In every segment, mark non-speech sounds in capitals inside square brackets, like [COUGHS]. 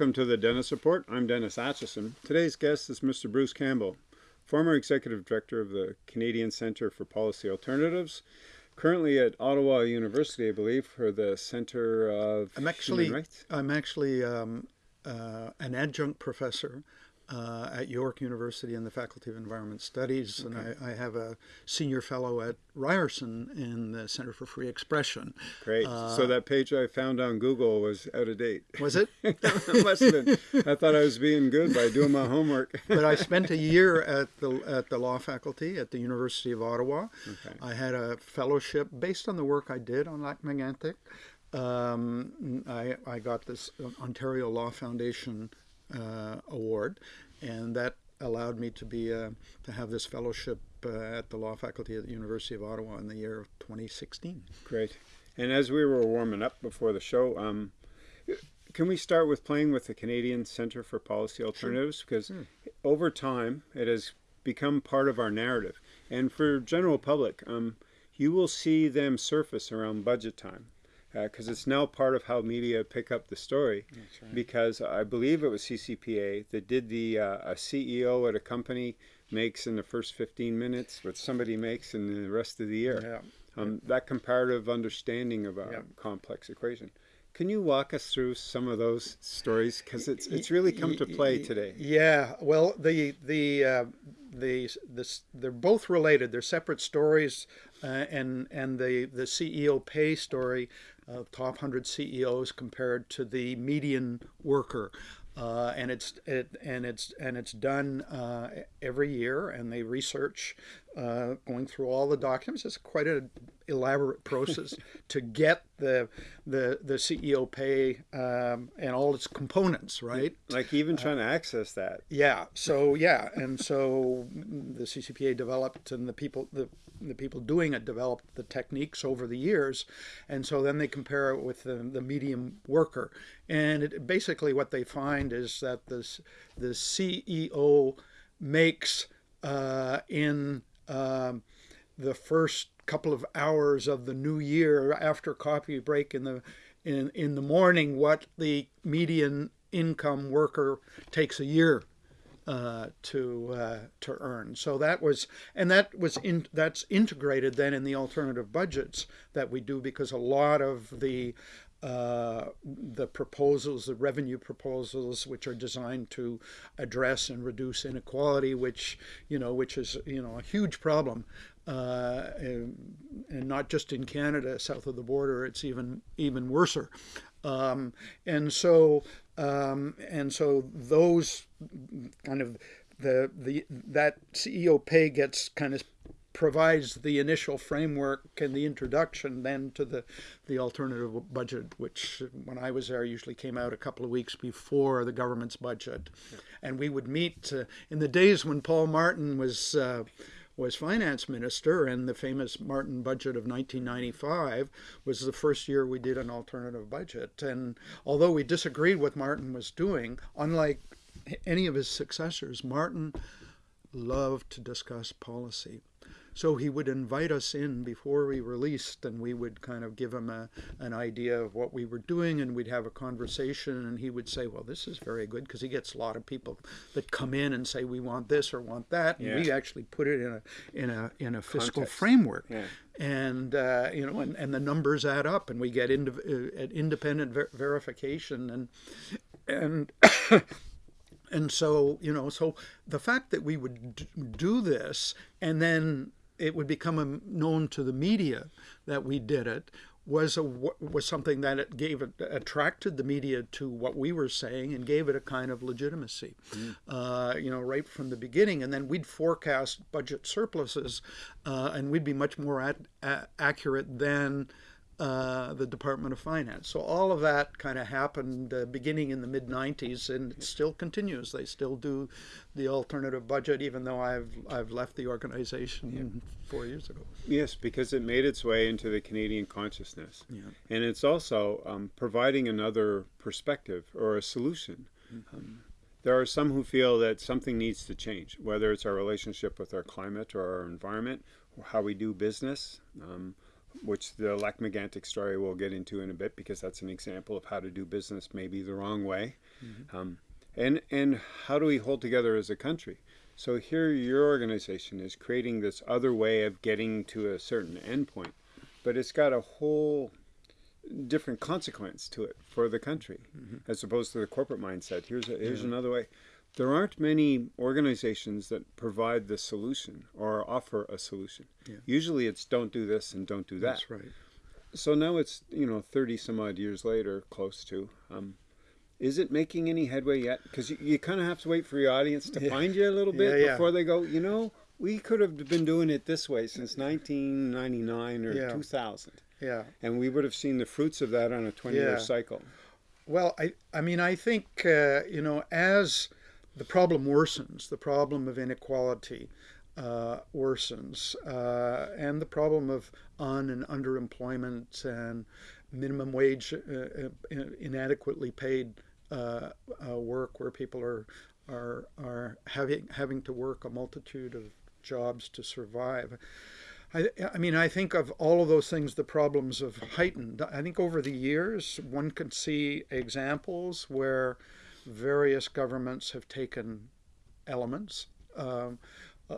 Welcome to the Dennis Report. I'm Dennis Atchison. Today's guest is Mr. Bruce Campbell, former Executive Director of the Canadian Centre for Policy Alternatives, currently at Ottawa University, I believe, for the Centre of I'm actually. I'm actually um, uh, an adjunct professor uh, at York University in the Faculty of Environment Studies, okay. and I, I, have a senior fellow at Ryerson in the Center for Free Expression. Great. Uh, so that page I found on Google was out of date. Was it? [LAUGHS] must have been. I thought I was being good by doing my homework. [LAUGHS] but I spent a [LAUGHS] year at the at the law faculty at the University of Ottawa. Okay. I had a fellowship based on the work I did on Lac Megantic. Um, I, I got this Ontario Law Foundation award, and that allowed me to be uh, to have this fellowship uh, at the law faculty at the University of Ottawa in the year of 2016. Great. And as we were warming up before the show, um, can we start with playing with the Canadian Centre for Policy Alternatives? Sure. Because sure. over time, it has become part of our narrative. And for general public, um, you will see them surface around budget time because uh, it's now part of how media pick up the story. Right. Because I believe it was CCPA that did the uh, a CEO at a company makes in the first 15 minutes what somebody makes in the rest of the year. Yeah. Um, that comparative understanding of a yeah. complex equation. Can you walk us through some of those stories because it's it's really come to play today? Yeah, well, the the uh, the this they're both related. They're separate stories, uh, and and the the CEO pay story uh, top 100 CEOs compared to the median worker. Uh, and it's it, and it's and it's done uh, every year, and they research uh, going through all the documents. It's quite an elaborate [LAUGHS] process to get the the the CEO pay um, and all its components, right? Like even trying to access that. Yeah. So yeah, and so the CCPA developed, and the people the the people doing it developed the techniques over the years, and so then they compare it with the, the medium worker, and it, basically what they find is that this the CEO makes uh, in um, the first couple of hours of the new year after coffee break in the in in the morning what the median income worker takes a year uh, to uh, to earn. So that was and that was in that's integrated then in the alternative budgets that we do because a lot of the uh, the proposals, the revenue proposals, which are designed to address and reduce inequality, which you know, which is you know a huge problem, uh, and, and, not just in Canada, south of the border, it's even even worser. Um, and so um, and so those kind of the the that CEO pay gets kind of provides the initial framework and the introduction then to the, the alternative budget, which when I was there usually came out a couple of weeks before the government's budget. Yeah. And we would meet uh, in the days when Paul Martin was uh, was finance minister and the famous Martin budget of 1995 was the first year we did an alternative budget. And although we disagreed what Martin was doing, unlike any of his successors, Martin loved to discuss policy. So he would invite us in before we released, and we would kind of give him a, an idea of what we were doing, and we'd have a conversation, and he would say, "Well, this is very good," because he gets a lot of people that come in and say, "We want this or want that," and yeah. we actually put it in a in a in a fiscal Context. framework. Yeah. And uh, you know, and, and the numbers add up, and we get into uh, independent ver verification, and and [COUGHS] and so you know so the fact that we would do this and then it would become known to the media that we did it was a was something that it gave it attracted the media to what we were saying and gave it a kind of legitimacy, mm. uh, you know, right from the beginning. And then we'd forecast budget surpluses, uh, and we'd be much more at, accurate than uh, the Department of Finance. So all of that kind of happened uh, beginning in the mid 90s, and it still continues. They still do the alternative budget, even though I've I've left the organization yeah. four years ago. Yes, because it made its way into the Canadian consciousness, yeah. and it's also um, providing another perspective or a solution. Mm -hmm. um, there are some who feel that something needs to change, whether it's our relationship with our climate or our environment, or how we do business. Um, which the Lac-Mégantic story we'll get into in a bit because that's an example of how to do business maybe the wrong way. Mm-hmm. Um, and, and how do we hold together as a country? So here your organization is creating this other way of getting to a certain endpoint, but it's got a whole different consequence to it for the country mm-hmm. as opposed to the corporate mindset. Here's a, here's yeah. another way. There aren't many organizations that provide the solution or offer a solution. Yeah. Usually it's don't do this and don't do that. That's right. So now it's, you know, 30 some odd years later, close to. Um, is it making any headway yet? Because you, you kind of have to wait for your audience to yeah. find you a little bit yeah, before they go, you know, we could have been doing it this way since 1999 or 2000. Yeah. And we would have seen the fruits of that on a 20 year cycle. Well, I, I mean, I think, uh, you know, as the problem worsens, the problem of inequality uh, worsens, uh, and the problem of un and underemployment and minimum wage uh, uh, inadequately paid uh, work where people are are are having having to work a multitude of jobs to survive. I, I mean, I think of all of those things, the problems have heightened. I think over the years, one can see examples where various governments have taken elements, um, uh,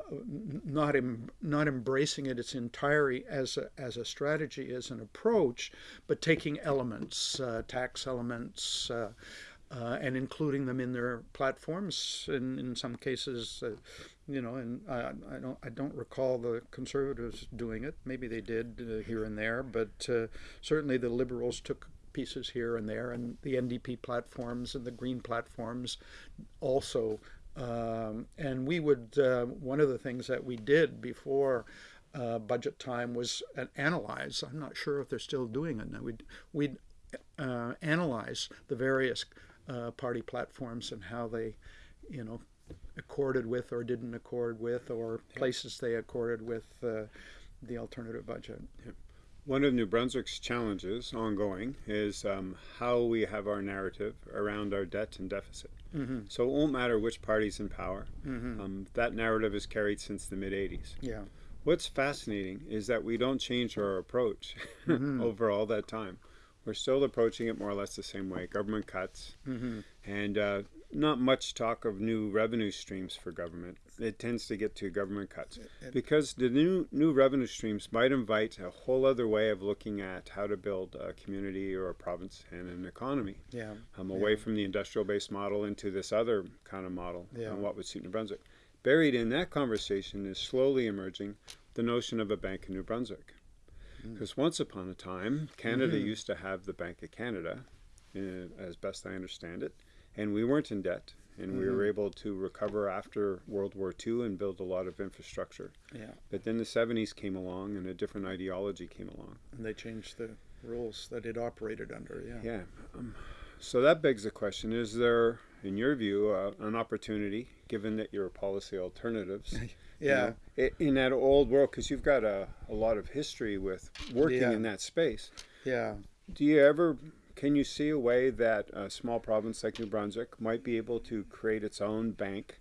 not em, not embracing it its entirety as a, as a strategy, as an approach, but taking elements, uh, tax elements, uh, uh and including them in their platforms. In in some cases, uh, you know, and I, I, don't I don't recall the conservatives doing it. Maybe they did uh, here and there, but uh, certainly the liberals took pieces here and there, and the NDP platforms and the Green platforms also. Um, and we would uh, one of the things that we did before. Uh, budget time was analyze. I'm not sure if they're still doing it now. We'd, we'd uh, analyze the various uh, party platforms and how they, you know, accorded with or didn't accord with, or places they accorded with uh, the alternative budget. Yeah. One of New Brunswick's challenges ongoing is um, how we have our narrative around our debt and deficit. Mm-hmm. So it won't matter which party's in power. Mm-hmm. Um, that narrative is carried since the mid 80s. Yeah. What's fascinating is that we don't change our approach mm-hmm. [LAUGHS] over all that time. We're still approaching it more or less the same way government cuts, mm-hmm. and uh, not much talk of new revenue streams for government. It tends to get to government cuts because the new new revenue streams might invite a whole other way of looking at how to build a community or a province and an economy. Yeah, um, away yeah. from the industrial-based model into this other kind of model yeah. and what would suit New Brunswick. Buried in that conversation is slowly emerging the notion of a bank in New Brunswick. Because mm. once upon a time, Canada mm-hmm. used to have the Bank of Canada, uh, as best I understand it and we weren't in debt and we were mm-hmm. able to recover after World War II and build a lot of infrastructure. Yeah. But then the 70s came along and a different ideology came along. And they changed the rules that it operated under, yeah. Yeah. Um, so that begs the question is there, in your view, uh, an opportunity, given that you're policy alternatives? [LAUGHS] yeah. You know, in that old world, because you've got a, a lot of history with working yeah. in that space. Yeah. Do you ever can you see a way that a small province like New Brunswick might be able to create its own bank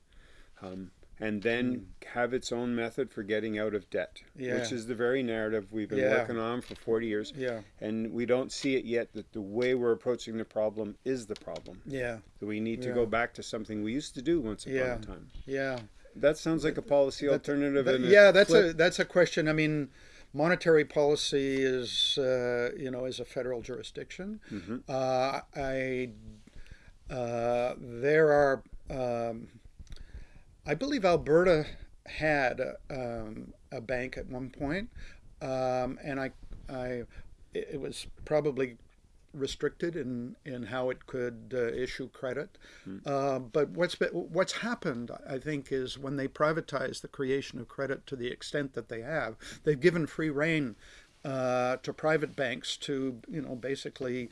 um, and then mm. have its own method for getting out of debt, yeah. which is the very narrative we've been yeah. working on for 40 years. Yeah. And we don't see it yet that the way we're approaching the problem is the problem. Yeah. That we need to go back to something we used to do once upon a time. Yeah. That sounds like a policy that, alternative. That, yeah, that's flip. a that's a question. I mean, monetary policy is uh, you know is a federal jurisdiction. Mm-hmm. Uh, I uh, there are um, I believe Alberta had a, um, a bank at one point, um, and I I it was probably restricted in, in how it could uh, issue credit. Mm. Uh, but what's been, what's happened, I think, is when they privatize the creation of credit to the extent that they have, they've given free rein uh, to private banks to you know basically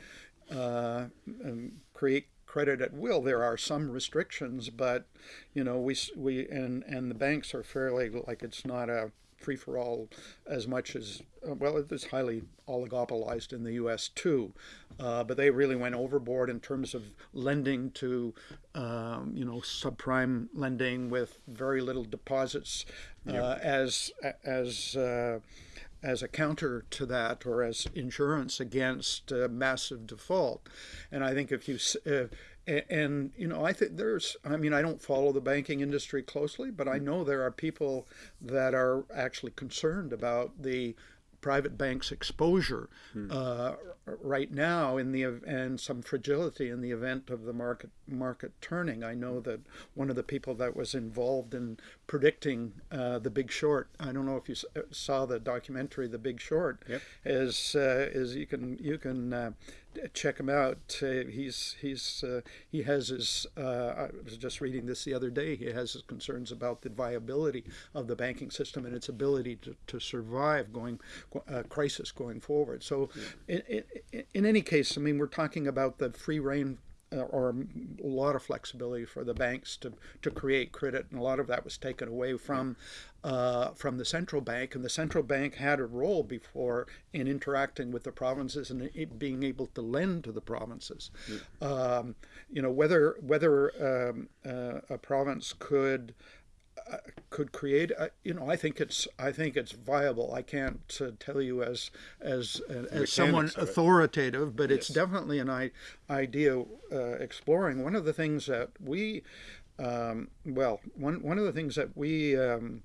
uh, um, create credit at will. There are some restrictions, but you know we we and and the banks are fairly like it's not a free for all as much as uh, well. It's highly oligopolized in the U.S. too, uh, but they really went overboard in terms of lending to, um, you know, subprime lending with very little deposits, uh, as as uh, as a counter to that or as insurance against uh, massive default. And I think if you and you know i think there's i mean i don't follow the banking industry closely but i know there are people that are actually concerned about the private banks exposure hmm. uh, right now in the and some fragility in the event of the market market turning. I know that one of the people that was involved in predicting uh, the Big Short. I don't know if you uh, saw the documentary The Big Short. Yep. Is uh, is you can you can uh, check him out. Uh, he's he's uh, he has his. Uh, I was just reading this the other day. He has his concerns about the viability of the banking system and its ability to, to survive going uh, crisis going forward. So, yeah. in, in, in any case, I mean, we're talking about the free reign or a lot of flexibility for the banks to, to create credit, and a lot of that was taken away from uh, from the central bank. And the central bank had a role before in interacting with the provinces and being able to lend to the provinces. Yeah. Um, you know whether whether um, uh, a province could could create. Uh, you know, I think it's I think it's viable. I can't uh, tell you as as uh, as someone authoritative, but yes. it's definitely an I- idea uh, exploring. One of the things that we, um, well, one one of the things that we. Um,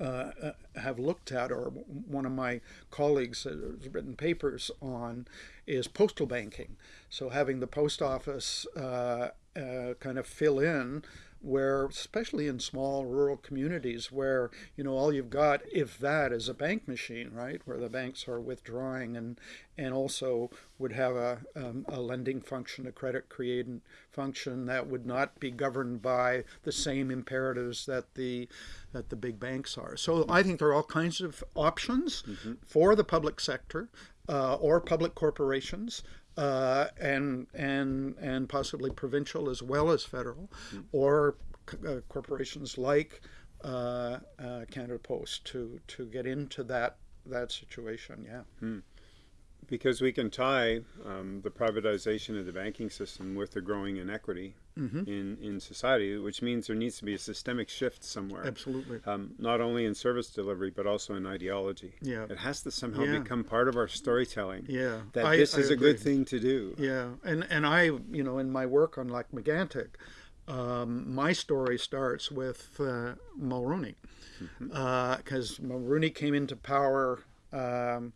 uh, have looked at, or one of my colleagues has written papers on, is postal banking. So having the post office uh, uh, kind of fill in where especially in small rural communities where you know all you've got if that is a bank machine right where the banks are withdrawing and and also would have a, um, a lending function a credit creating function that would not be governed by the same imperatives that the that the big banks are so i think there are all kinds of options mm-hmm. for the public sector uh, or public corporations uh, and and and possibly provincial as well as federal, mm. or uh, corporations like uh, uh, Canada Post to to get into that that situation. Yeah. Mm because we can tie um, the privatization of the banking system with the growing inequity mm-hmm. in, in society, which means there needs to be a systemic shift somewhere. Absolutely. Um, not only in service delivery, but also in ideology. Yeah. It has to somehow yeah. become part of our storytelling. Yeah. That I, this I is agree. a good thing to do. Yeah. And, and I, you know, in my work on Lac-Megantic, um, my story starts with uh, Mulroney. Because mm-hmm. uh, Mulroney came into power um,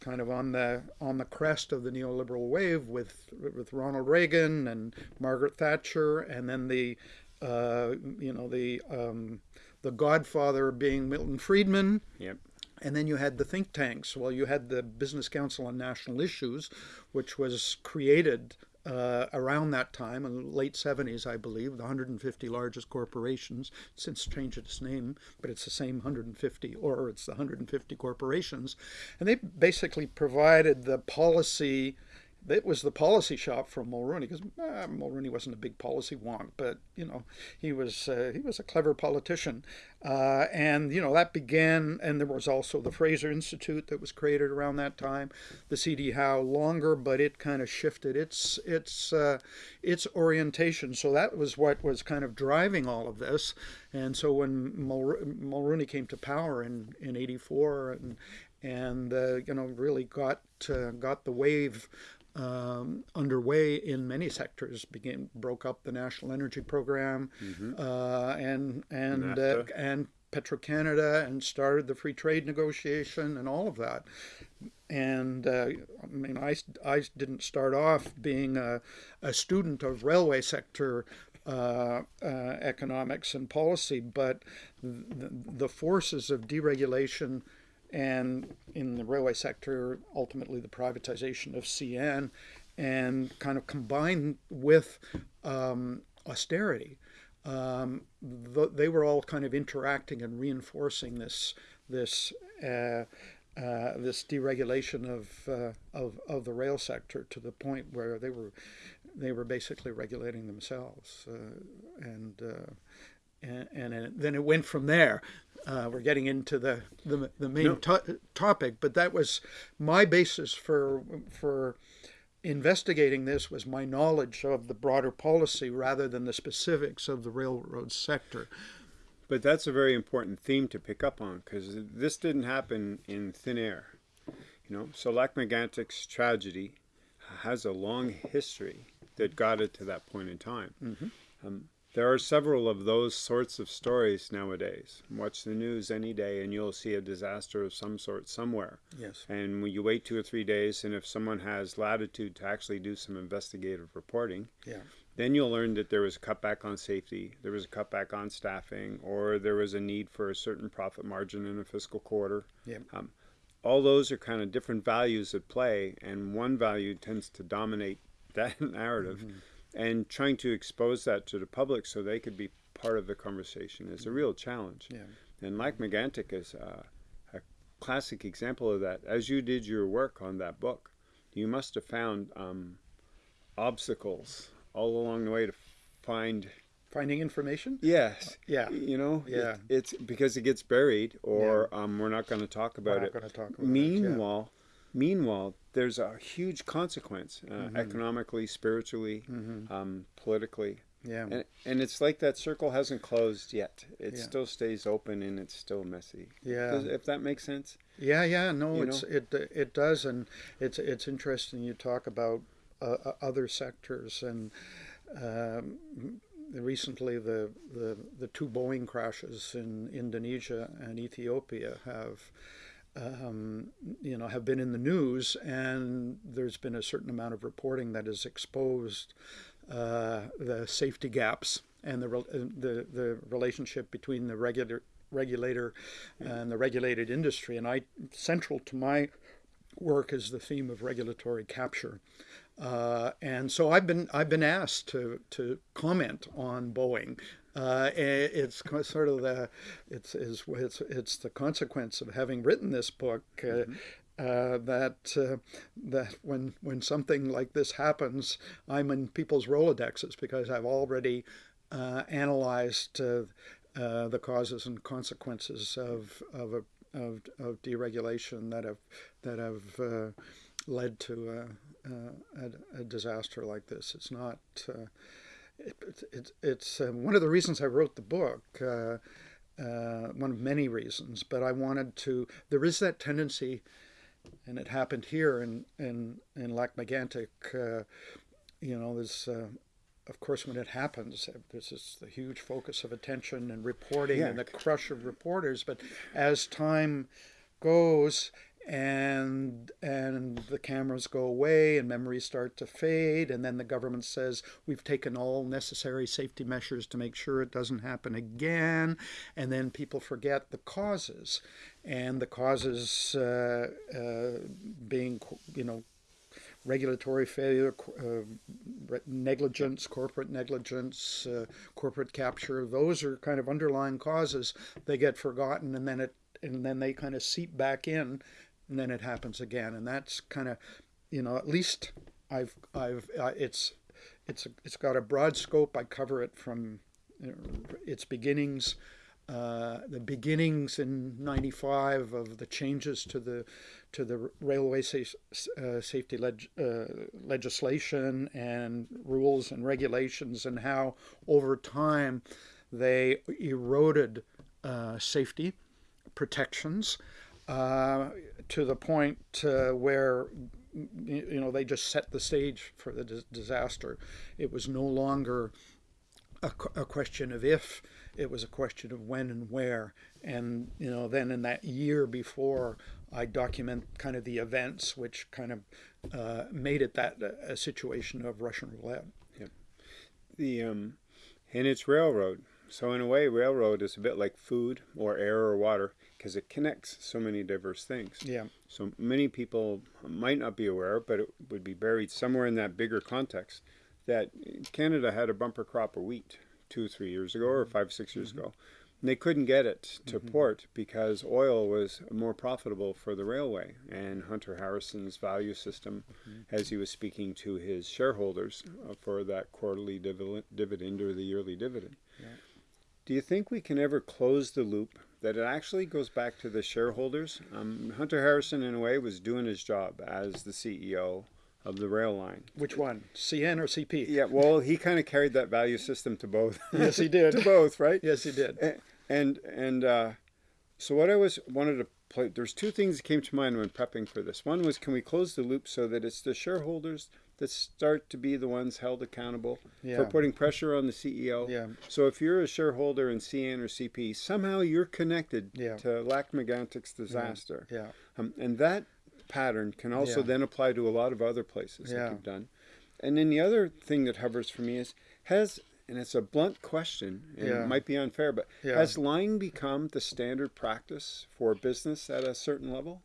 kind of on the on the crest of the neoliberal wave with with Ronald Reagan and Margaret Thatcher, and then the uh, you know the um, the Godfather being Milton Friedman. Yep. And then you had the think tanks. Well, you had the Business Council on National Issues, which was created uh, around that time, in the late 70s, I believe, the 150 largest corporations, since changed its name, but it's the same 150, or it's the 150 corporations. And they basically provided the policy it was the policy shop from Mulroney because uh, Mulroney wasn't a big policy wonk, but you know he was uh, he was a clever politician, uh, and you know that began. And there was also the Fraser Institute that was created around that time. The CD Howe longer, but it kind of shifted its its uh, its orientation. So that was what was kind of driving all of this. And so when Mulroney came to power in in '84 and and uh, you know really got uh, got the wave um, underway in many sectors. Began broke up the national energy program mm-hmm. uh, and and uh, and Petro Canada and started the free trade negotiation and all of that. And uh, I mean, I, I didn't start off being a, a student of railway sector uh, uh, economics and policy, but the, the forces of deregulation and in the railway sector, ultimately the privatization of CN, and kind of combined with um, austerity. Um, the, they were all kind of interacting and reinforcing this this uh, uh, this deregulation of, uh, of of the rail sector to the point where they were they were basically regulating themselves uh, and, and and then it went from there uh, we're getting into the the, the main no. to- topic, but that was my basis for for investigating this was my knowledge of the broader policy rather than the specifics of the railroad sector. But that's a very important theme to pick up on because this didn't happen in thin air. You know, so Lac-Mégantic's tragedy has a long history that got it to that point in time. Mm-hmm. Um, there are several of those sorts of stories nowadays. Watch the news any day and you'll see a disaster of some sort somewhere. Yes. And you wait two or three days, and if someone has latitude to actually do some investigative reporting, Yeah. then you'll learn that there was a cutback on safety, there was a cutback on staffing, or there was a need for a certain profit margin in a fiscal quarter. Yeah. Um, all those are kind of different values at play, and one value tends to dominate [LAUGHS] that narrative. And trying to expose that to the public so they could be part of the conversation is a real challenge. Yeah. And Lac Megantic is uh, a classic example of that. As you did your work on that book, you must have found um, obstacles all along the way to find. Finding information. Yes. Yeah. You know. it- Yeah. it's because it gets buried, or um, we're not going to talk We're about not it. going to talk about it. yeah. Meanwhile, meanwhile, there's a huge consequence uh, Mm-hmm. economically, spiritually, um, politically. Yeah. And, and it's like that circle hasn't closed yet. It Yeah. still stays open and it's still messy. Yeah. Does, if that makes sense. Yeah, yeah, no, You it's it it does, and it's it's interesting. You talk about uh, uh, other sectors, and um, recently the, the the two Boeing crashes in Indonesia and Ethiopia have. Um, you know, have been in the news, and there's been a certain amount of reporting that has exposed uh, the safety gaps and the uh, the the relationship between the regular regulator and the regulated industry. And I central to my work is the theme of regulatory capture. Uh, and so I've been I've been asked to to comment on Boeing. Uh, it's sort of the it's, is it's it's the consequence of having written this book. Uh, uh, that uh, that when when something like this happens, I'm in people's rolodexes because I've already uh, analyzed uh, uh, the causes and consequences of of, a, of of deregulation that have that have uh, led to a, a, a disaster like this. It's not. It, it, it, it's uh, one of the reasons I wrote the book. Uh, uh, one of many reasons, but I wanted to. There is that tendency, and it happened here in in in Lac Megantic. Uh, you know, there's uh, of course, when it happens, uh, there's this the huge focus of attention and reporting Yeah. and the crush of reporters. But as time goes and and the cameras go away and memories start to fade, and then the government says we've taken all necessary safety measures to make sure it doesn't happen again, and then people forget the causes, and the causes uh, uh, being you know regulatory failure, uh, negligence, corporate negligence, uh, corporate capture. Those are kind of underlying causes. They get forgotten, and then it and then they kind of seep back in, and then it happens again. And that's kind of, you know, at least I've I've uh, it's it's it's got a broad scope. I cover it from its beginnings. Uh, the beginnings in '95 of the changes to the to the railway uh, safety leg- uh, legislation and rules and regulations, and how over time they eroded uh, safety protections uh, to the point uh, where you know they just set the stage for the dis- disaster. It was no longer a, a question of if it was a question of when and where and you know then in that year before i document kind of the events which kind of uh, made it that a situation of russian roulette The um, and it's railroad. So in a way, railroad is a bit like food or air or water because it connects so many diverse things. yeah So many people might not be aware, but it would be buried somewhere in that bigger context that Canada had a bumper crop of wheat two three years ago or five, six years mm-hmm. ago. And they couldn't get it to mm-hmm. port because oil was more profitable for the railway. And Hunter Harrison's value system, mm-hmm. as he was speaking to his shareholders uh, for that quarterly dividend, dividend or the yearly dividend. Do you think we can ever close the loop that it actually goes back to the shareholders? Um, Hunter Harrison, in a way, was doing his job as the CEO of the rail line. which one cn or cp Yeah, well, he kind of carried that value system to both. Yes, he did. [LAUGHS] to both, right? yes he did And and uh, so what I was wanted to. There's two things that came to mind when prepping for this. One was, can we close the loop so that it's the shareholders that start to be the ones held accountable Yeah. for putting pressure on the CEO. Yeah. So if you're a shareholder in CN or CP, somehow you're connected Yeah. to Lac Megantic's disaster. Yeah. Um, and that pattern can also then apply to a lot of other places that you've done. And then the other thing that hovers for me is has and it's a blunt question and Yeah. it might be unfair, but Yeah. has lying become the standard practice for business at a certain level?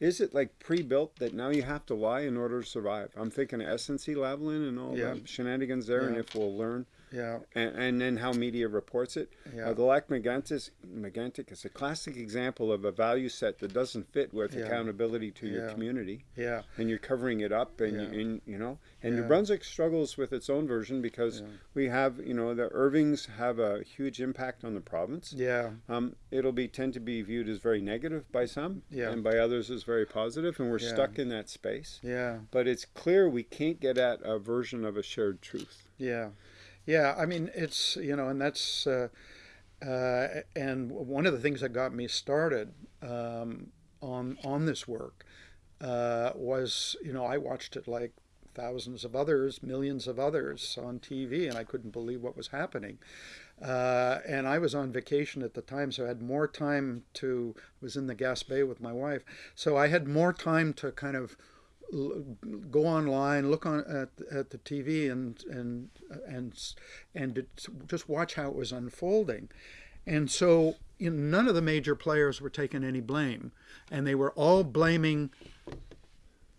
Is it like pre-built that now you have to lie in order to survive? I'm thinking of SNC Lavalin and all Yeah. the shenanigans there, and if we'll learn, Yeah. and, and then how media reports it. Yeah. Uh, Megantic, Megantic is a classic example of a value set that doesn't fit with Yeah. accountability to your community, Yeah. and you're covering it up, and, Yeah. and you know, and Yeah. New Brunswick struggles with its own version because Yeah. we have, you know, the Irvings have a huge impact on the province. Yeah. Um, it'll be tend to be viewed as very negative by some, Yeah. and by others as very positive, and we're Yeah. stuck in that space. Yeah. But it's clear we can't get at a version of a shared truth. Yeah, yeah. I mean, it's you know, and that's uh, uh, and one of the things that got me started um, on on this work uh, was you know I watched it like thousands of others, millions of others on TV, and I couldn't believe what was happening. Uh, and I was on vacation at the time, so I had more time to was in the Gaspé with my wife, so I had more time to kind of go online, look on at, at the TV, and and and and just watch how it was unfolding. And so you know, none of the major players were taking any blame, and they were all blaming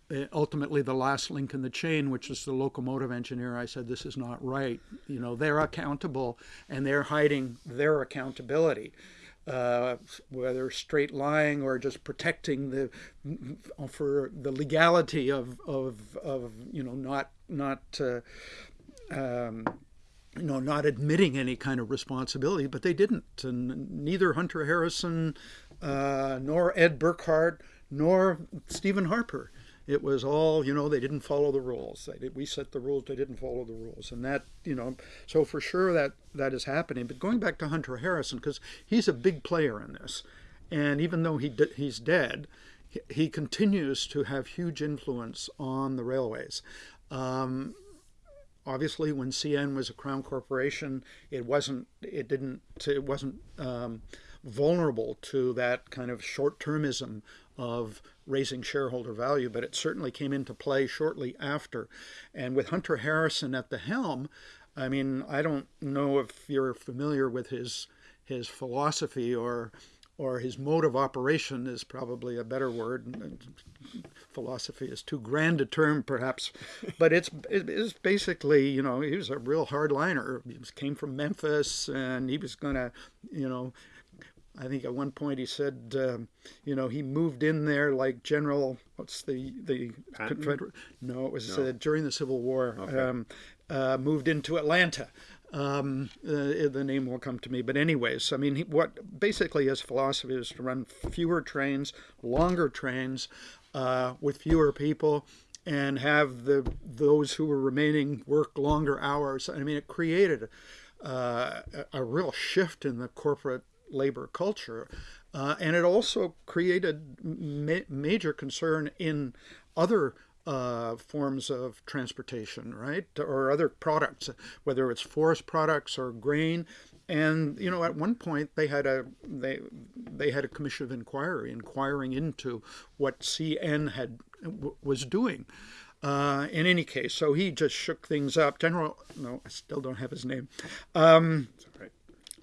uh, ultimately the last link in the chain, which is the locomotive engineer. I said, "This is not right. You know, they're accountable, and they're hiding their accountability." Uh, whether straight lying or just protecting the for the legality of of, of you know not not uh, um, you know not admitting any kind of responsibility, but they didn't, and neither Hunter Harrison uh, nor Ed Burkhardt nor Stephen Harper. It was all, you know, they didn't follow the rules. Did, we set the rules, they didn't follow the rules, and that, you know, so for sure that that is happening. But going back to Hunter Harrison, because he's a big player in this, and even though he he's dead, he, he continues to have huge influence on the railways. Um, obviously when CN was a crown corporation, it wasn't it didn't it wasn't um, vulnerable to that kind of short-termism of raising shareholder value, but it certainly came into play shortly after. And with Hunter Harrison at the helm, I mean, I don't know if you're familiar with his his philosophy or or his mode of operation is probably a better word. Philosophy is too grand a term, perhaps, [LAUGHS] but it's it is basically you know he was a real hardliner. He came from Memphis, and he was gonna you know. I think at one point he said, um, you know, he moved in there like General. What's the the Patton? Confederate? No, it was No. uh, during the Civil War. Okay. Um, uh, moved into Atlanta. Um, uh, the name will come to me, but anyways, I mean, he, what basically his philosophy is to run fewer trains, longer trains, uh, with fewer people, and have the those who were remaining work longer hours. I mean, it created uh, a, a real shift in the corporate labor culture, uh, and it also created ma- major concern in other uh, forms of transportation, right, or other products, whether it's forest products or grain. And you know, at one point they had a they they had a commission of inquiry inquiring into what CN had was doing. Uh, in any case, so he just shook things up. General, no, I still don't have his name. Um, That's right.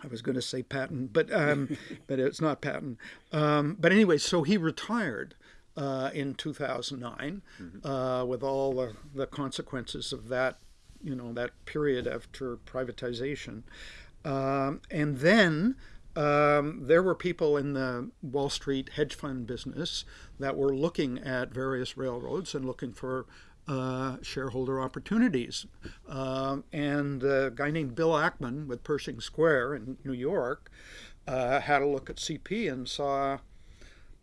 I was going to say Patton, but um, [LAUGHS] but it's not Patton. Um, but anyway, so he retired uh, in 2009 uh, with all the, the consequences of that, you know, that period after privatization, um, and then. Um, there were people in the Wall Street hedge fund business that were looking at various railroads and looking for uh, shareholder opportunities. Um, and a guy named Bill Ackman with Pershing Square in New York uh, had a look at CP and saw,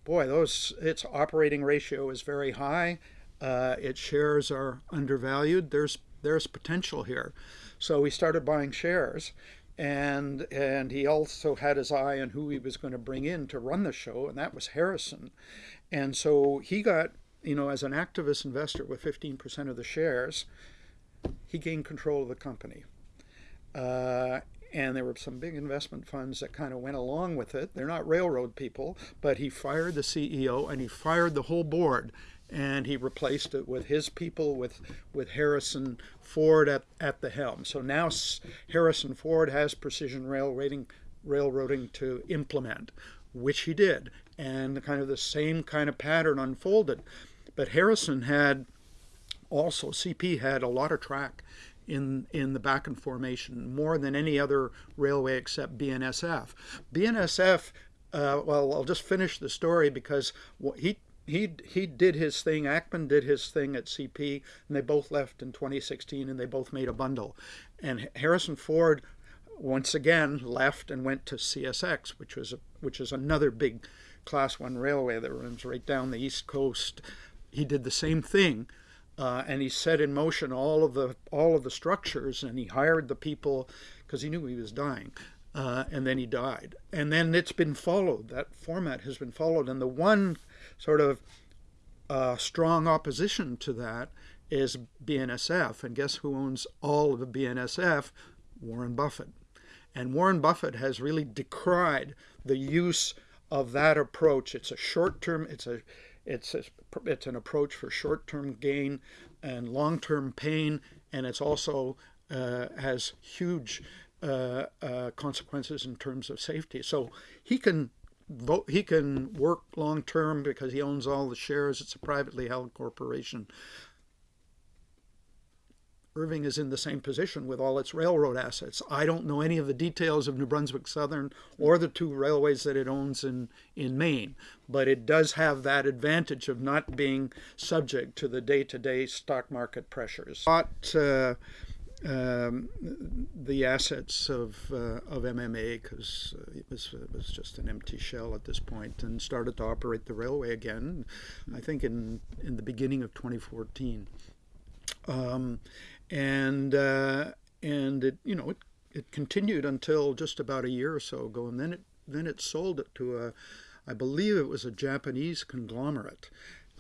boy, those its operating ratio is very high. Uh, its shares are undervalued. There's there's potential here. So we started buying shares. and and he also had his eye on who he was going to bring in to run the show, and that was Harrison. And so he got, you know, as an activist investor with 15% of the shares, he gained control of the company. Uh, and there were some big investment funds that kind of went along with it. They're not railroad people, but he fired the CEO and he fired the whole board and he replaced it with his people with with Harrison Ford at, at the helm. So now Harrison Ford has precision railroading railroading to implement, which he did, and kind of the same kind of pattern unfolded. But Harrison had also CP had a lot of track in in the Bakken formation more than any other railway except BNSF. BNSF. Uh, well, I'll just finish the story because he he he did his thing. Ackman did his thing at CP, and they both left in 2016, and they both made a bundle. And Harrison Ford, once again, left and went to CSX, which was a, which is another big Class One railway that runs right down the East Coast. He did the same thing, uh, and he set in motion all of the all of the structures, and he hired the people because he knew he was dying. Uh, and then he died. And then it's been followed. That format has been followed. And the one sort of uh, strong opposition to that is BNSF. And guess who owns all of the BNSF? Warren Buffett. And Warren Buffett has really decried the use of that approach. It's a short term, it's a it's it's an approach for short term gain and long term pain, and it's also uh, has huge uh, uh, consequences in terms of safety. So he can vote, he can work long term because he owns all the shares. It's a privately held corporation. Irving is in the same position with all its railroad assets. I don't know any of the details of New Brunswick Southern or the two railways that it owns in, in Maine, but it does have that advantage of not being subject to the day to day stock market pressures. But, uh, um, the assets of uh, of MMA because uh, it was it was just an empty shell at this point, and started to operate the railway again. I think in in the beginning of 2014, um, and uh, and it you know it it continued until just about a year or so ago, and then it then it sold it to a I believe it was a Japanese conglomerate.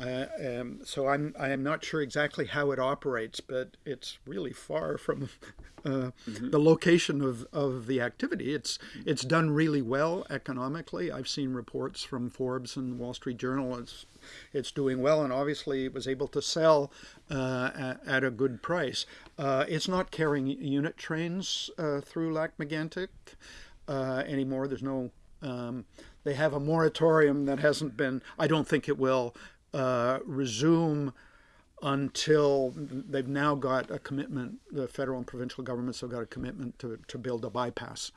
Uh, um, so I'm I am not sure exactly how it operates, but it's really far from [LAUGHS] uh, mm-hmm. the location of, of the activity. It's it's done really well economically. I've seen reports from Forbes and Wall Street Journal. It's it's doing well, and obviously it was able to sell uh, at, at, a good price. Uh, it's not carrying unit trains uh, through Lac Megantic uh, anymore. There's no um, they have a moratorium that hasn't been. I don't think it will uh, resume until they've now got a commitment. The federal and provincial governments have got a commitment to, to build a bypass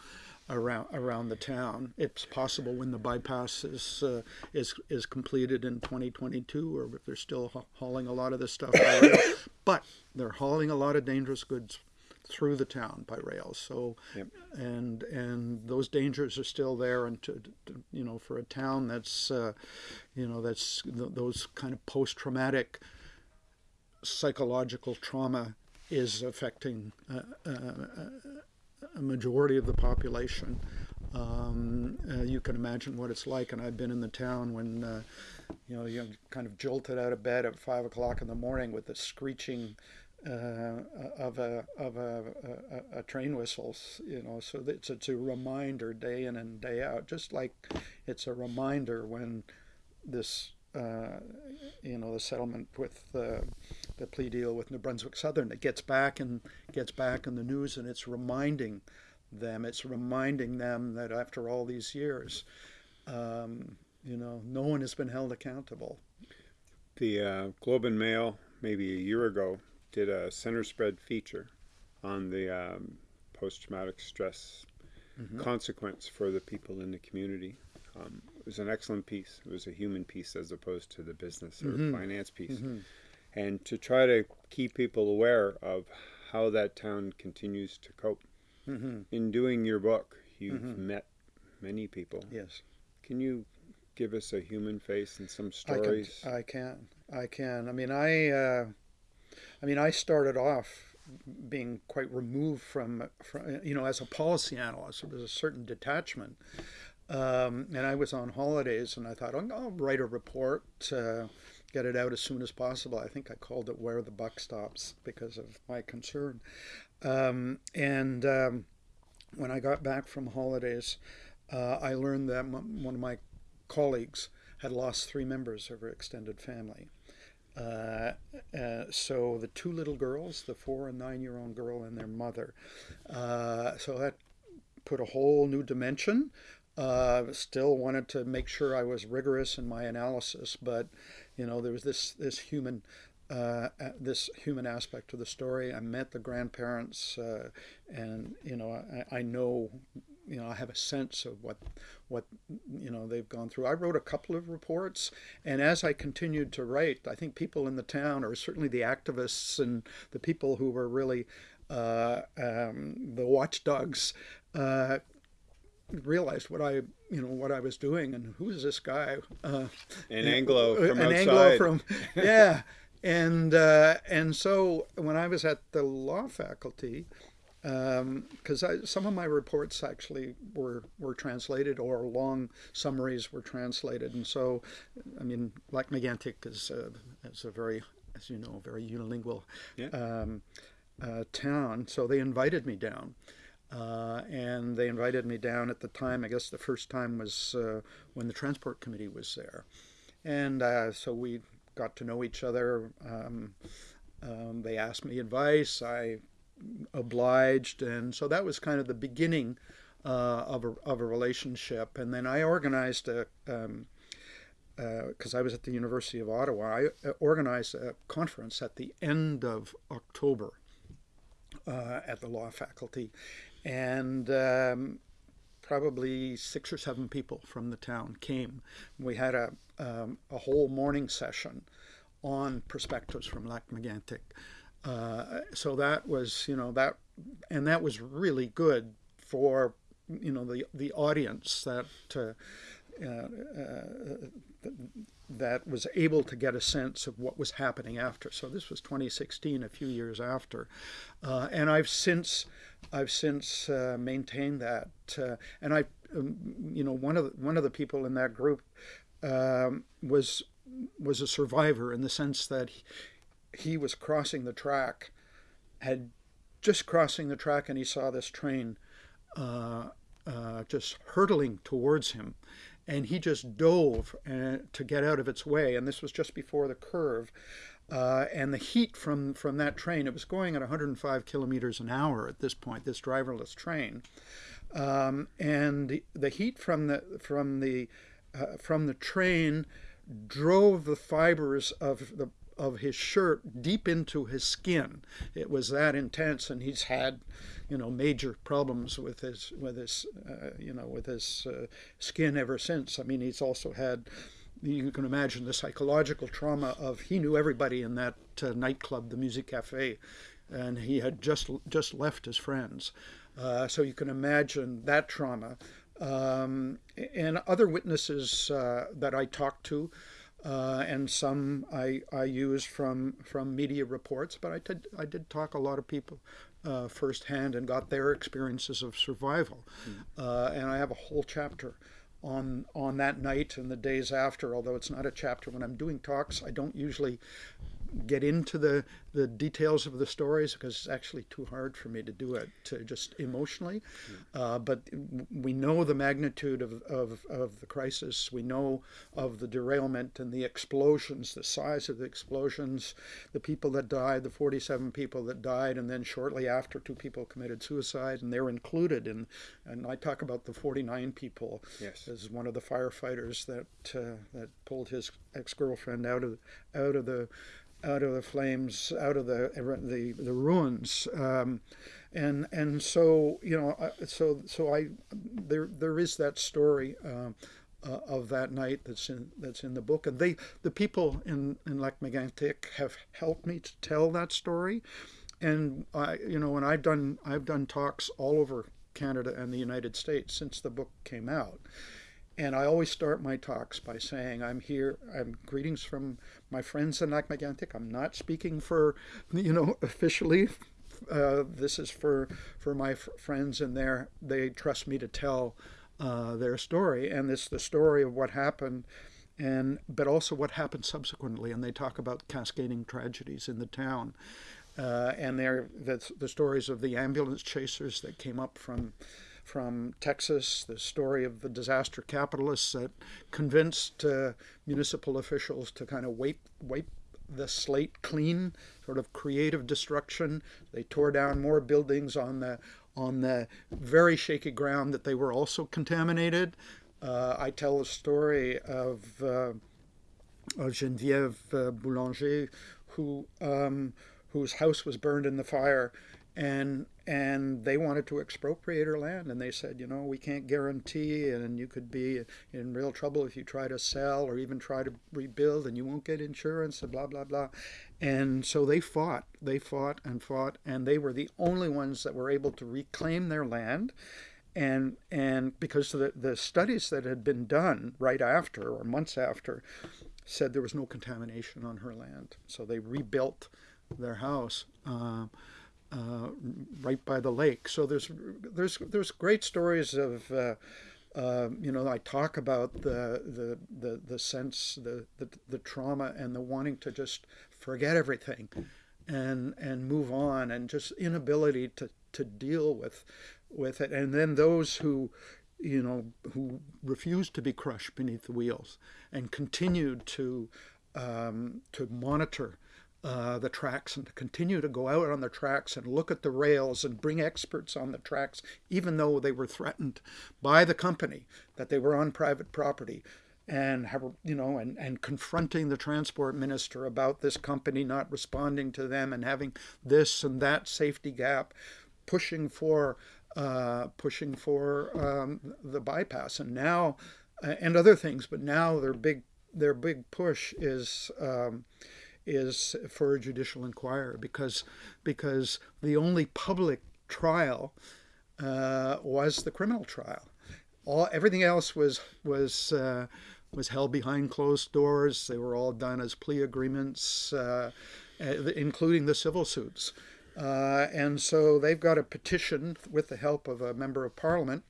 around around the town. It's possible when the bypass is uh, is is completed in 2022, or if they're still hauling a lot of this stuff. [COUGHS] but they're hauling a lot of dangerous goods through the town by rail. So, yep. and and those dangers are still there. And to, to you know, for a town that's, uh, you know, that's th- those kind of post-traumatic psychological trauma is affecting uh, uh, a majority of the population. Um, uh, you can imagine what it's like, and I've been in the town when, uh, you know, you're kind of jolted out of bed at five o'clock in the morning with the screeching of a of a, a, a, train whistles, you know. So it's it's a reminder day in and day out, just like it's a reminder when this uh, you know the settlement with uh, the plea deal with New Brunswick Southern it gets back and gets back in the news, and it's reminding them. It's reminding them that after all these years, um, you know, no one has been held accountable. The uh, Globe and Mail, maybe a year ago, did a center spread feature on the um, post traumatic stress mm-hmm. consequence for the people in the community. Um, it was an excellent piece. It was a human piece as opposed to the business or mm-hmm. finance piece. Mm-hmm. And to try to keep people aware of how that town continues to cope. Mm-hmm. In doing your book, you've mm-hmm. met many people. Yes. Can you give us a human face and some stories? I can. I can. I can. I mean, I. Uh, I mean, I started off being quite removed from, from you know as a policy analyst there was a certain detachment um, and I was on holidays and I thought oh, I'll write a report get it out as soon as possible. I think I called it where the buck stops because of my concern. Um, and um, when I got back from holidays uh, I learned that one of my colleagues had lost three members of her extended family uh, uh, so the two little girls, the four and nine year old girl and their mother. Uh, so that put a whole new dimension. Uh, still wanted to make sure I was rigorous in my analysis, but you know there was this this human uh, this human aspect of the story. I met the grandparents, and you know I, I know you know I have a sense of what what you know they've gone through. I wrote a couple of reports, and as I continued to write, I think people in the town, or certainly the activists and the people who were really uh, um, the watchdogs, uh, realized what I you know what I was doing and who is this guy? Uh, an Anglo from an outside. Anglo from yeah. And uh, and so when I was at the law faculty, because um, some of my reports actually were were translated or long summaries were translated, and so I mean, Lac Megantic is a, is a very, as you know, very unilingual yeah. um, uh, town. So they invited me down. Uh, and they invited me down at the time. I guess the first time was uh, when the transport committee was there, and uh, so we got to know each other. Um, um, they asked me advice. I obliged, and so that was kind of the beginning uh, of, a, of a relationship. And then I organized a, because um, uh, I was at the University of Ottawa, I uh, organized a conference at the end of October uh, at the law faculty, and um, probably six or seven people from the town came. We had a, um, a whole morning session on perspectives from Lac Megantic. Uh, so that was, you know, that, and that was really good for, you know, the the audience that uh, uh, that was able to get a sense of what was happening after. So this was 2016, a few years after, uh, and I've since I've since uh, maintained that, uh, and I, um, you know, one of the, one of the people in that group um, was was a survivor in the sense that he was crossing the track, had just crossing the track, and he saw this train uh, uh, just hurtling towards him. And he just dove uh, to get out of its way. And this was just before the curve. Uh, and the heat from, from that train, it was going at 105 kilometers an hour at this point, this driverless train. Um, and the, the, heat from the, from the, uh, from the train drove the fibers of the of his shirt deep into his skin. It was that intense, and he's had, you know, major problems with his with his, uh, you know, with his uh, skin ever since. I mean, he's also had. You can imagine the psychological trauma of he knew everybody in that uh, nightclub, the Music Cafe, and he had just just left his friends. Uh, so you can imagine that trauma. Um, and other witnesses uh, that I talked to, uh, and some I, I use from from media reports. But I did I did talk a lot of people uh, firsthand and got their experiences of survival, mm. uh, and I have a whole chapter on on that night and the days after. Although it's not a chapter when I'm doing talks, I don't usually get into the, the details of the stories because it's actually too hard for me to do it to just emotionally. Yeah. Uh, but we know the magnitude of, of, of the crisis. We know of the derailment and the explosions, the size of the explosions, the people that died, the 47 people that died, and then shortly after, two people committed suicide, and they're included in. And I talk about the 49 people yes. as one of the firefighters that uh, that pulled his ex-girlfriend out of out of the out of the flames, out of the the, the ruins, um, and and so you know, so so I there there is that story. Uh, uh, of that night that's in that's in the book, and they the people in in Lac Megantic have helped me to tell that story, and I you know and I've done I've done talks all over Canada and the United States since the book came out, and I always start my talks by saying, I'm here, I'm greetings from my friends in Lac Megantic. I'm not speaking for, you know, officially. Uh, this is for for my friends, and they they trust me to tell uh, their story, and it's the story of what happened, and but also what happened subsequently, and they talk about cascading tragedies in the town, uh, and they're the, the stories of the ambulance chasers that came up from from Texas, the story of the disaster capitalists that convinced uh, municipal officials to kind of wipe wipe the slate clean, sort of creative destruction. They tore down more buildings on the on the very shaky ground that they were also contaminated. Uh, I tell the story of, uh, Geneviève uh, Boulanger, who um, whose house was burned in the fire, and and they wanted to expropriate her land and they said you know we can't guarantee and you could be in real trouble if you try to sell or even try to rebuild and you won't get insurance and blah blah blah. And so they fought they fought and fought and they were the only ones that were able to reclaim their land. And and because the, the studies that had been done right after or months after said there was no contamination on her land. So they rebuilt their house uh, uh, right by the lake. So there's there's there's great stories of. Uh, uh, you know, I talk about the the the, the sense, the, the the trauma, and the wanting to just forget everything, and and move on, and just inability to to deal with with it. And then those who, you know, who refused to be crushed beneath the wheels and continued to um, to monitor uh, the tracks and to continue to go out on the tracks and look at the rails and bring experts on the tracks, even though they were threatened by the company that they were on private property. And have, you know, and, and confronting the transport minister about this company not responding to them and having this and that safety gap, pushing for uh, pushing for um, the bypass, and now uh, and other things. But now their big their big push is um, is for a judicial inquiry because because the only public trial uh, was the criminal trial. All everything else was was uh, was held behind closed doors. They were all done as plea agreements, uh, including the civil suits. Uh, and so they've got a petition with the help of a member of parliament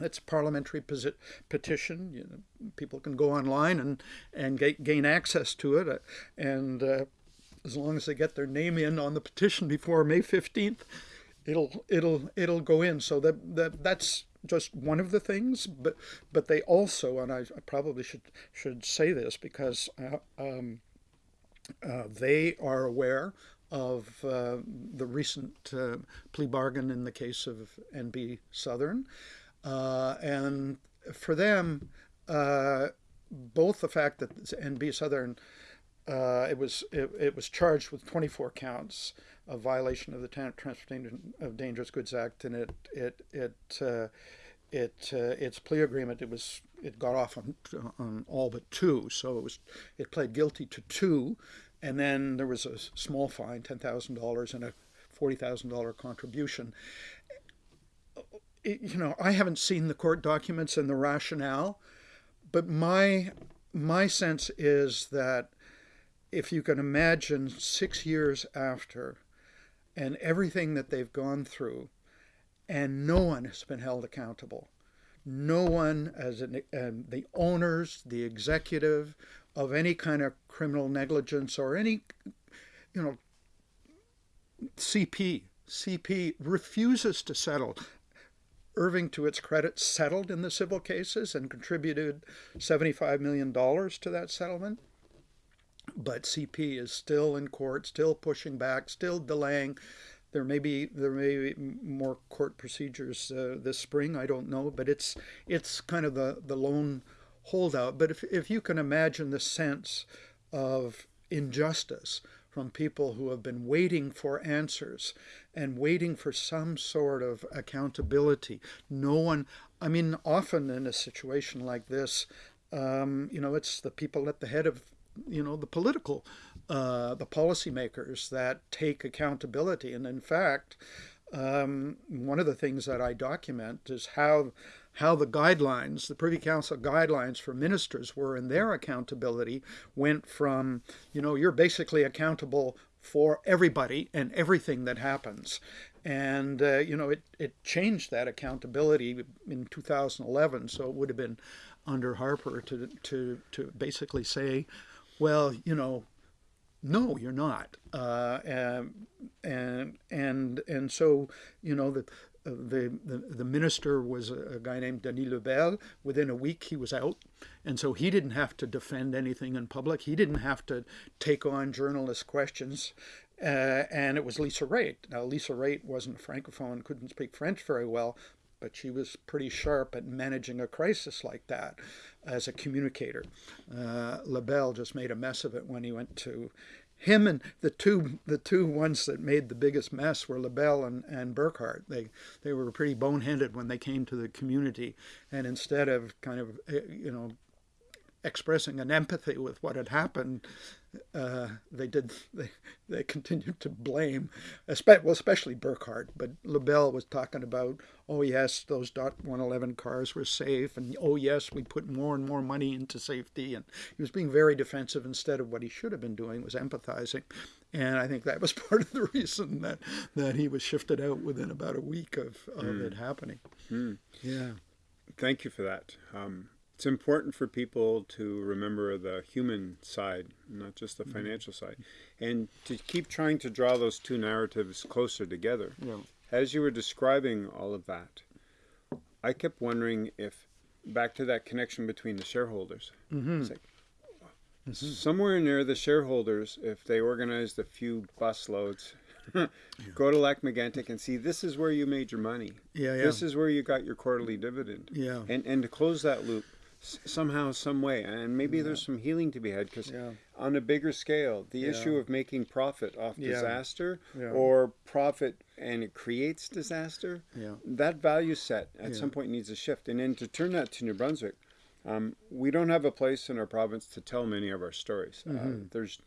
it's a parliamentary petition. You know, people can go online and and get, gain access to it, uh, and uh, as long as they get their name in on the petition before May fifteenth, it'll it'll it'll go in. So that that that's just one of the things, but but they also, and I, I probably should should say this because uh, um, uh, they are aware of uh, the recent uh, plea bargain in the case of NB Southern. Uh, and for them, uh, both the fact that NB Southern uh, it was it, it, was charged with 24 counts of violation of the Transportation of Dangerous Goods Act, and it it it uh, it uh, its plea agreement it was it got off on on all but two, so it was it pled guilty to two, and then there was a small fine, ten thousand dollars, and a forty thousand dollar contribution, you know, I haven't seen the court documents and the rationale, but my my sense is that if you can imagine six years after and everything that they've gone through, and no one has been held accountable. No one, as an, um, the owners, the executive of any kind of criminal negligence or any, you know, CP, CP refuses to settle. Irving, to its credit, settled in the civil cases and contributed $75 million to that settlement. But CP is still in court, still pushing back, still delaying. There may be there may be more court procedures uh, this spring. I don't know, but it's it's kind of the the lone holdout. But if if you can imagine the sense of injustice from people who have been waiting for answers and waiting for some sort of accountability. No one, I mean, often in a situation like this, um, you know, it's the people at the head of, you know, the political, uh, the policymakers that take accountability. And in fact, um, one of the things that I document is how how the guidelines, the Privy Council guidelines for ministers were in their accountability went from, you know, you're basically accountable for everybody and everything that happens. And, uh, you know, it, it changed that accountability in 2011. So it would have been under Harper to, to, to basically say, well, you know, no, you're not. Uh, and, and, and, and so, you know, the, the, the, the minister was a, a, guy named Denis Lebel. Within a week, he was out. And so he didn't have to defend anything in public. He didn't have to take on journalist questions. Uh, and it was Lisa Raitt. Now, Lisa Raitt wasn't francophone, couldn't speak French very well, but she was pretty sharp at managing a crisis like that as a communicator. Uh, Lebel just made a mess of it when he went to him and the two the two ones that made the biggest mess were Lebel and, and Burkhardt. They they were pretty boneheaded when they came to the community, and instead of kind of eh, you know expressing an empathy with what had happened, uh, they did [LAUGHS] they, they continued to blame, well, especially Burkhardt, But Lebel was talking about, oh yes, those Dot 111 cars were safe, and oh yes, we put more and more money into safety, and he was being very defensive instead of what he should have been doing was empathizing. And I think that was [LAUGHS] part of the reason that, that he was shifted out within about a week of, of mm. it happening. Mm. Yeah. Thank you for that. Um, it's important for people to remember the human side, not just the mm-hmm. financial side, and to keep trying to draw those two narratives closer together. Yeah. As you were describing all of that, I kept wondering if, back to that connection between the shareholders, mm-hmm. like, mm-hmm. somewhere near the shareholders, if they organized a few bus loads [LAUGHS] Go to Lac Megantic and see this is where you made your money. Yeah, yeah. This is where you got your quarterly dividend. Yeah. And and to close that loop, somehow, some way, and maybe yeah. there's some healing to be had because yeah. on a bigger scale, the yeah. issue of making profit off disaster or profit and it creates disaster, yeah. that value set at some point needs a shift. And then to turn that to New Brunswick, um, we don't have a place in our province to tell many of our stories. Mm-hmm. Uh, there's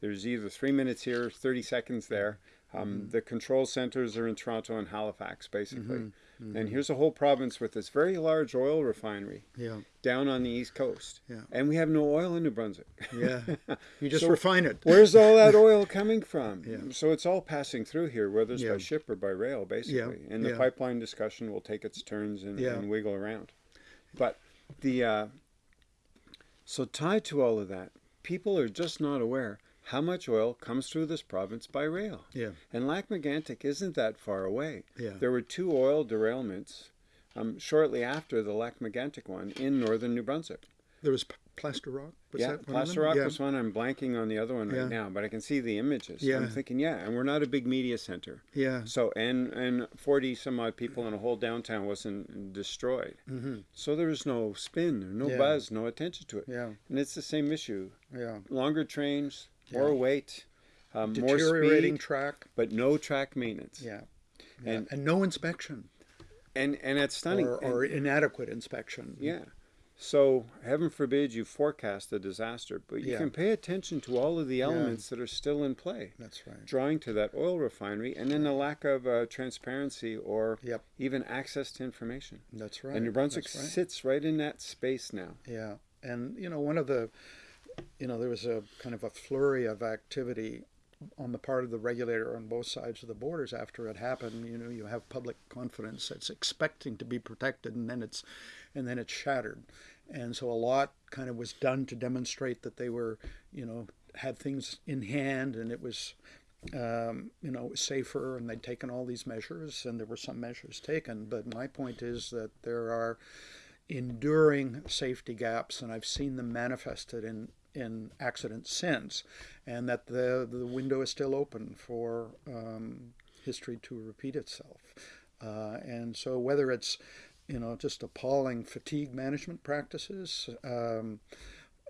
there's either three minutes here, 30 seconds there. Um, mm-hmm. The control centers are in Toronto and Halifax, basically. Mm-hmm. Mm-hmm. And here's a whole province with this very large oil refinery yeah. down on the east coast. Yeah. And we have no oil in New Brunswick. Yeah. [LAUGHS] You just so refine it. where's all that [LAUGHS] oil coming from? Yeah. So it's all passing through here, whether it's yeah. by ship or by rail, basically. Yeah. And the yeah. pipeline discussion will take its turns and, yeah. and wiggle around. But the uh, so tied to all of that, people are just not aware how much oil comes through this province by rail. Yeah. And Lac Megantic isn't that far away. Yeah. There were two oil derailments um, shortly after the Lac Megantic one in northern New Brunswick. There was Plaster Rock? Was yeah, Plaster Rock yeah. was one. I'm blanking on the other one right yeah. now, but I can see the images. Yeah. I'm thinking, yeah, and we're not a big media center. Yeah. So, and and 40 some odd people in a whole downtown wasn't destroyed. Mm-hmm. So there was no spin, no yeah. buzz, no attention to it. Yeah. And it's the same issue. Yeah. Longer trains, more weight, um, more speed, track, but no track maintenance. Yeah. And and no inspection. And and it's stunning. Or, or and, inadequate inspection. Yeah. So heaven forbid you forecast a disaster, but you Yeah. can pay attention to all of the elements that are still in play. That's right. Drawing to that oil refinery, and then the lack of uh, transparency or Yep. even access to information. That's right. And New Brunswick right. sits right in that space now. Yeah, and you know, one of the, you know, there was a kind of a flurry of activity on the part of the regulator on both sides of the borders after it happened. You know, you have public confidence that's expecting to be protected, and then it's, and then it's shattered, and so a lot kind of was done to demonstrate that they were, you know, had things in hand, and it was. Um, you know, safer, and they'd taken all these measures, and there were some measures taken. But my point is that there are enduring safety gaps, and I've seen them manifested in in accidents since, and that the the window is still open for um, history to repeat itself. Uh, and so whether it's you know just appalling fatigue management practices. Um,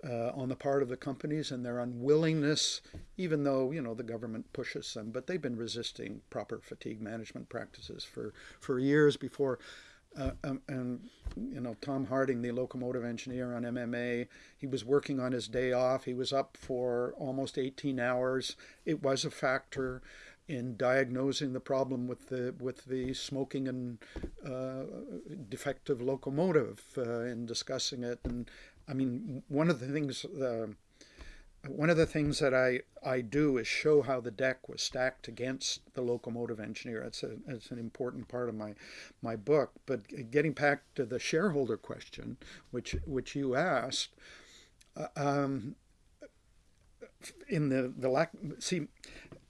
uh, on the part of the companies and their unwillingness, even though you know the government pushes them, but they've been resisting proper fatigue management practices for, for years before uh, um, and you know Tom Harding, the locomotive engineer on MMA, he was working on his day off. He was up for almost 18 hours. It was a factor in diagnosing the problem with the with the smoking and uh, defective locomotive uh, discussing it. And I mean, one of the things. One of the things that I, I do is show how the deck was stacked against the locomotive engineer. It's, a, it's an important part of my, my book. But getting back to the shareholder question, which, which you asked, uh, um, in the, the lack, see,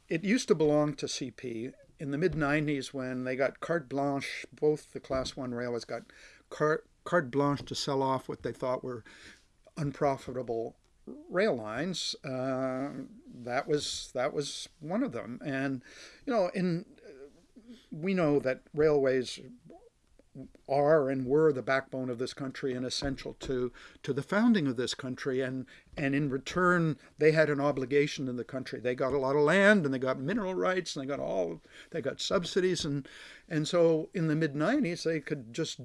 it used to belong to CP. In the mid 90s, when they got carte blanche, both the Class 1 railways got carte, carte blanche to sell off what they thought were unprofitable rail lines. Uh, that was that was one of them, and you know, in we know that railways are and were the backbone of this country and essential to to the founding of this country. And and in return they had an obligation in the country. They got a lot of land and they got mineral rights and they got all they got subsidies. And and so in the mid 90s they could just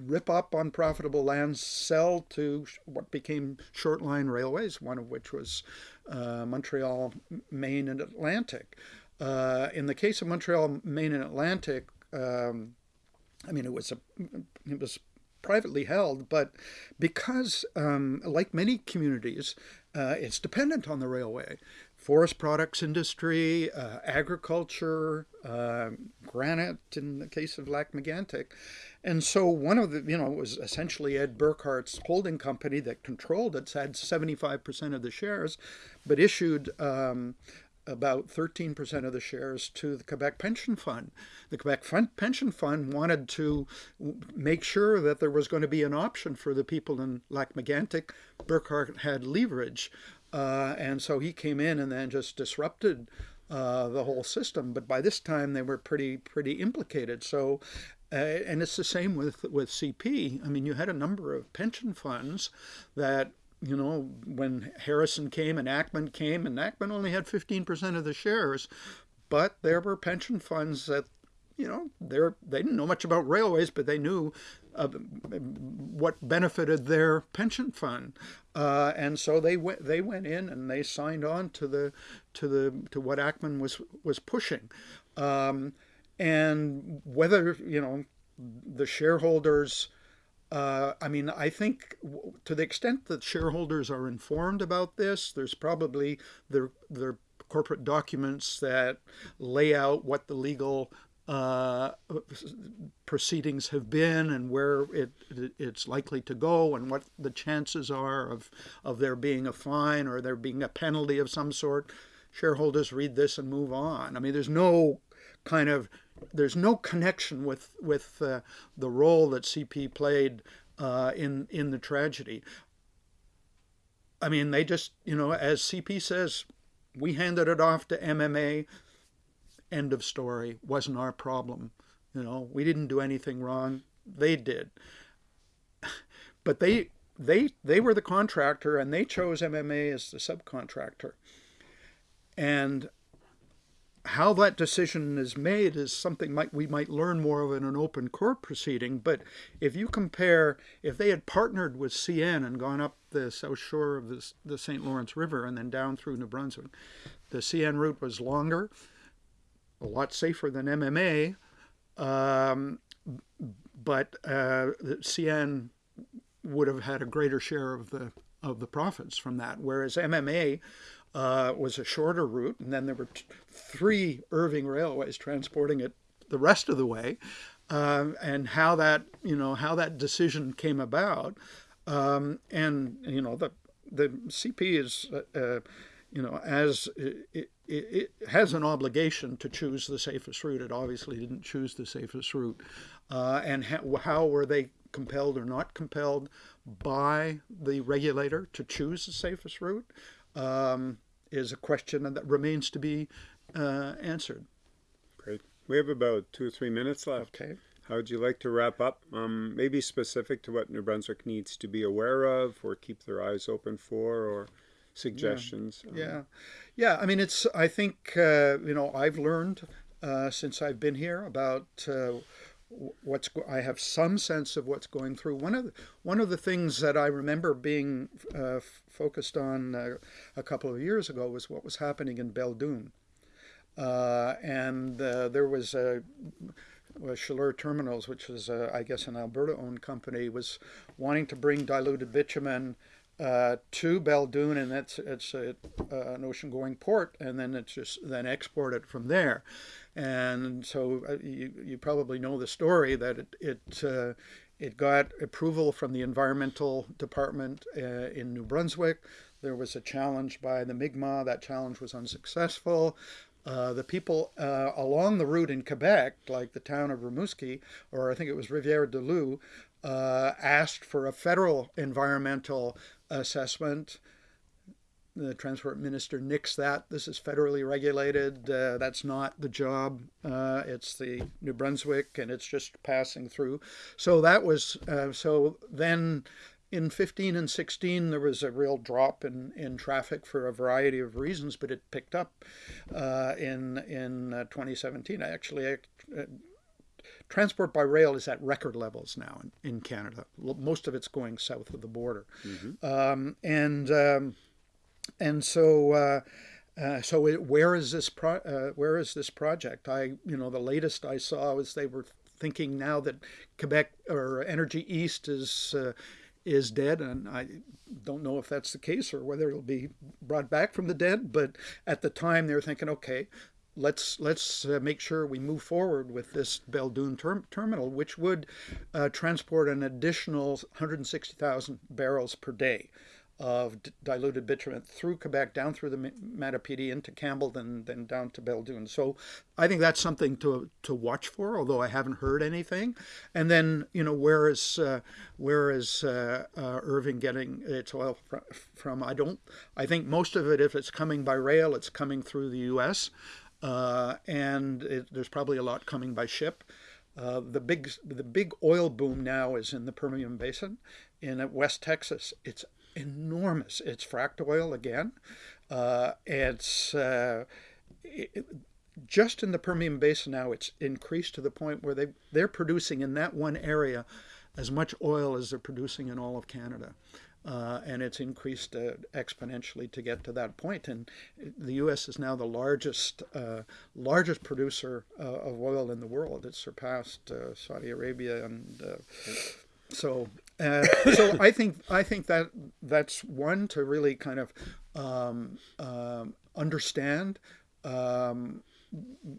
rip up unprofitable lands sell to what became short line railways one of which was uh, Montreal Maine and Atlantic. Uh, in the case of Montreal Maine and Atlantic um, I mean, it was a, it was privately held, but because, um, like many communities, uh, it's dependent on the railway. Forest products industry, uh, agriculture, uh, granite in the case of Lac Megantic. And so one of the, you know, it was essentially Ed Burkhardt's holding company that controlled it, had 75% of the shares, but issued um, about 13% of the shares to the Quebec Pension Fund. The Quebec Pension Fund wanted to make sure that there was going to be an option for the people in Lac Megantic. Burkhardt had leverage, uh, and so he came in and then just disrupted uh, the whole system. But by this time, they were pretty pretty implicated. So. Uh, and it's the same with, with CP. I mean, you had a number of pension funds that you know, when Harrison came and Ackman came, and Ackman only had 15% of the shares, but there were pension funds that, you know, they didn't know much about railways, but they knew uh, what benefited their pension fund, uh, and so they went they went in and they signed on to the to the to what Ackman was was pushing, um, and whether you know the shareholders uh, I mean, I think to the extent that shareholders are informed about this, there's probably their their corporate documents that lay out what the legal uh, proceedings have been and where it, it's likely to go and what the chances are of, of there being a fine or there being a penalty of some sort. Shareholders read this and move on. I mean, there's no kind of there's no connection with with uh, the role that CP played uh, in in the tragedy. I mean, they just you know, as CP says, we handed it off to MMA. End of story. Wasn't our problem. You know, we didn't do anything wrong. They did. [SIGHS] But they they they were the contractor and they chose MMA as the subcontractor. And how that decision is made is something might, we might learn more of in an open court proceeding. But if you compare, if they had partnered with CN and gone up the south shore of the, the St. Lawrence River and then down through New Brunswick, the CN route was longer, a lot safer than MMA, um, but uh, CN would have had a greater share of the of the profits from that, whereas MMA uh, was a shorter route, and then there were three Irving railways transporting it the rest of the way, um, and how that you know how that decision came about, um, and you know the the CP is uh, uh, you know as it, it, it, has an obligation to choose the safest route. It obviously didn't choose the safest route, uh, and how were they compelled or not compelled by the regulator to choose the safest route? Um, is a question that remains to be uh, answered. Great. We have about two or three minutes left. Okay. How would you like to wrap up? Um, maybe specific to what New Brunswick needs to be aware of or keep their eyes open for or suggestions? Yeah. Um, yeah. yeah. I mean, it's, I think, uh, you know, I've learned uh, since I've been here about uh, what's I have some sense of what's going through. One of the, one of the things that I remember being uh, focused on uh, a couple of years ago was what was happening in Belledune, uh, and uh, there was a. Chaleur Terminals, which was, uh, I guess, an Alberta-owned company, was wanting to bring diluted bitumen uh, to Belledune, and that's it's a, uh, an ocean-going port, and then it's just then exported from there. And so uh, you, you probably know the story that it it, uh, it got approval from the environmental department uh, in New Brunswick. There was a challenge by the Mi'kmaq. That challenge was unsuccessful. Uh, the people uh, along the route in Quebec, like the town of Rimouski, or I think it was Rivière du Loup, uh, asked for a federal environmental assessment. The transport minister nixed that. This is federally regulated. Uh, that's not the job. Uh, it's the New Brunswick, and it's just passing through. So that was uh, so. Then in 15 and 16 there was a real drop in, in traffic for a variety of reasons but it picked up uh, in in uh, 2017 actually uh, transport by rail is at record levels now in, in Canada most of it's going south of the border mm-hmm. um, and um, and so uh, uh, so it, where is this pro- uh, where is this project I you know the latest I saw was they were thinking now that Quebec or Energy East is is dead, and I don't know if that's the case or whether it'll be brought back from the dead. But at the time, they were thinking, okay, let's let's uh, make sure we move forward with this Belledune term, terminal, which would uh, transport an additional 160,000 barrels per day of diluted bitumen through Quebec, down through the Matapedi into Campbell, then then down to Belledune. So I think that's something to to watch for, although I haven't heard anything. And then you know where is uh, where is uh, uh, Irving getting its oil from? I don't. I think most of it, if it's coming by rail, it's coming through the U.S. Uh, and it, there's probably a lot coming by ship. Uh, the big the big oil boom now is in the Permian Basin in West Texas. It's enormous. It's fracked oil again. Uh, it's uh, it, just in the Permian Basin now. It's increased to the point where they they're producing in that one area as much oil as they're producing in all of Canada. Uh, and it's increased uh, exponentially to get to that point. And the U.S. is now the largest uh, largest producer uh, of oil in the world. It's surpassed uh, Saudi Arabia and uh, so uh, so [COUGHS] I think I think that that's one to really kind of um, um, understand um,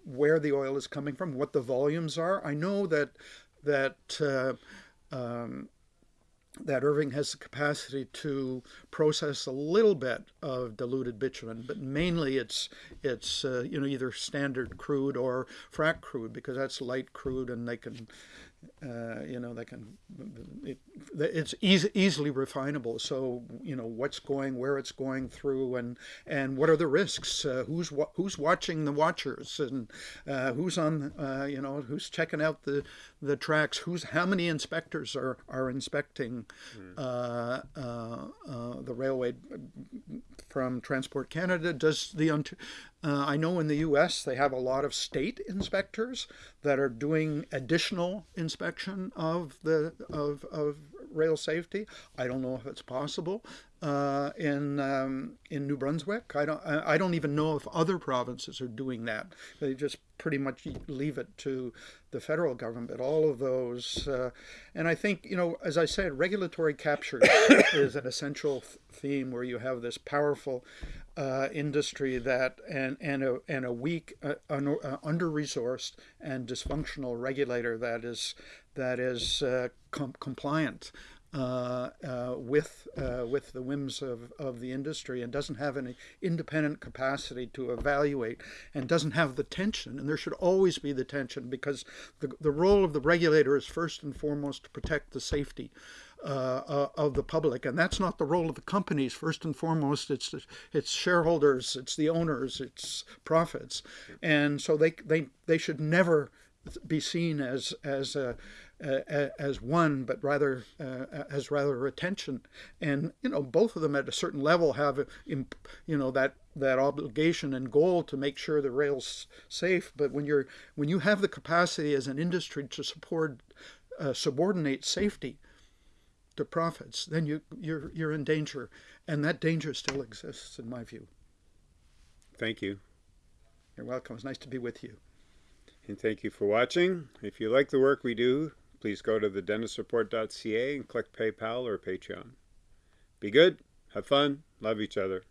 where the oil is coming from, what the volumes are. I know that that uh, um, that Irving has the capacity to process a little bit of diluted bitumen, but mainly it's it's uh, you know either standard crude or frac crude because that's light crude and they can uh, you know, they can, it, it's easy, easily refinable. So, you know, what's going, where it's going through, and and what are the risks? Uh, who's who's watching the watchers, and uh, who's on, uh, you know, who's checking out the the tracks? Who's how many inspectors are are inspecting mm. the railway from Transport Canada? Does the uh, I know in the U.S. they have a lot of state inspectors that are doing additional inspection of the of, of rail safety. I don't know if it's possible uh, in um, in New Brunswick. I don't I don't even know if other provinces are doing that. They just pretty much leave it to the federal government. All of those, uh, and I think you know, as I said, regulatory capture [COUGHS] is an essential theme where you have this powerful uh, industry that and and a and a weak, uh, un, uh, under resourced and dysfunctional regulator that is that is uh, com- compliant uh, uh, with with the whims of, of the industry and doesn't have any independent capacity to evaluate and doesn't have the tension and there should always be the tension because the, the role of the regulator is first and foremost to protect the safety uh, uh, of the public, and that's not the role of the companies. First and foremost, it's it's shareholders, it's the owners, it's profits, and so they they they should never be seen as as a, as one, but rather uh, as rather retention. And you know, both of them at a certain level have you know that that obligation and goal to make sure the rail's safe. But when you're when you have the capacity as an industry to support uh, subordinate safety to profits, then you you're you're in danger, and that danger still exists, in my view. Thank you. You're welcome. It's nice to be with you. And thank you for watching. If you like the work we do, please go to thedennisreport.ca and click PayPal or Patreon. Be good. have fun, love each other.